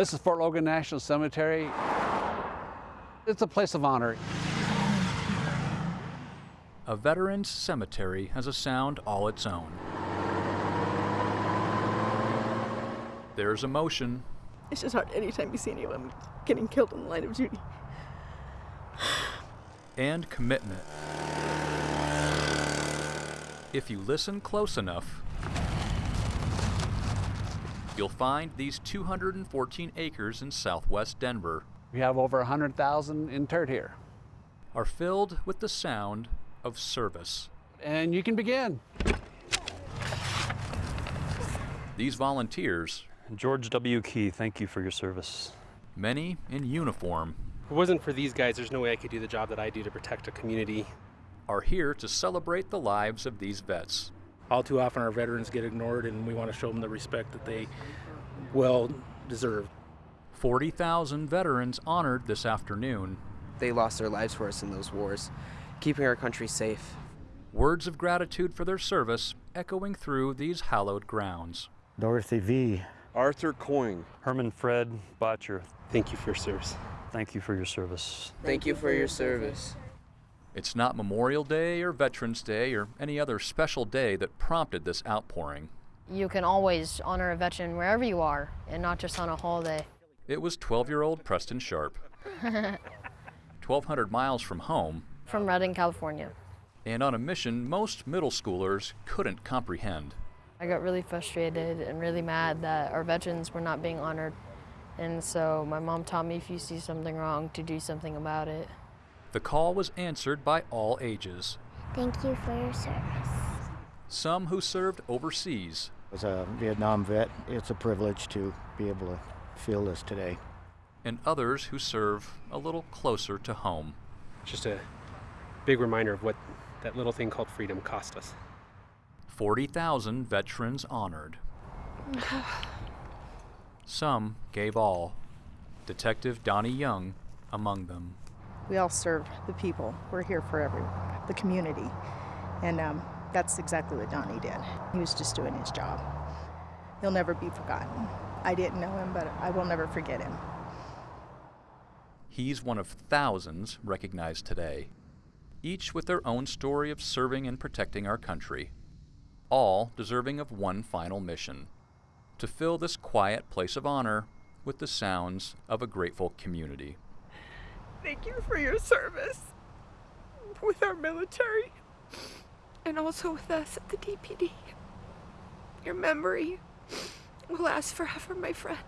This is Fort Logan National Cemetery. It's a place of honor. A veteran's cemetery has a sound all its own. There's emotion, It's just hard anytime you see anyone getting killed in the line of duty. and commitment. If you listen close enough, you'll find these 214 acres in southwest Denver We have over 100,000 interred here. are filled with the sound of service. And you can begin. These volunteers, George W. Key, thank you for your service. many in uniform, If it wasn't for these guys, there's no way I could do the job that I do to protect a community. are here to celebrate the lives of these vets. All too often our veterans get ignored and we want to show them the respect that they well deserve 40,000 veterans honored this afternoon. They lost their lives for us in those wars, keeping our country safe. Words of gratitude for their service echoing through these hallowed grounds. Dorothy V. Arthur Coyne. Herman Fred Botcher, Thank you for your service. thank you for your service. Thank you for your service. It's not Memorial Day or Veterans Day or any other special day that prompted this outpouring. You can always honor a veteran wherever you are and not just on a holiday. It was 12 year old Preston Sharp. 1,200 miles from home From Redding, California. and on a mission most middle schoolers couldn't comprehend. I got really frustrated and really mad that our veterans were not being honored. And so my mom taught me if you see something wrong, to do something about it. The call was answered by all ages, Thank you for your service. some who served overseas, As a Vietnam vet, it's a privilege to be able to feel this today. and others who serve a little closer to home. Just a big reminder of what that little thing called freedom cost us. 40,000 veterans honored. Some gave all. Detective Donnie Young among them. We all serve the people. We're here for everyone, the community. And um, that's exactly what Donnie did. He was just doing his job. He'll never be forgotten. I didn't know him, but I will never forget him. He's one of thousands recognized today, each with their own story of serving and protecting our country, all deserving of one final mission to fill this quiet place of honor with the sounds of a grateful community. Thank you for your service with our military And also with us at the DPD. Your memory will last forever, my friend.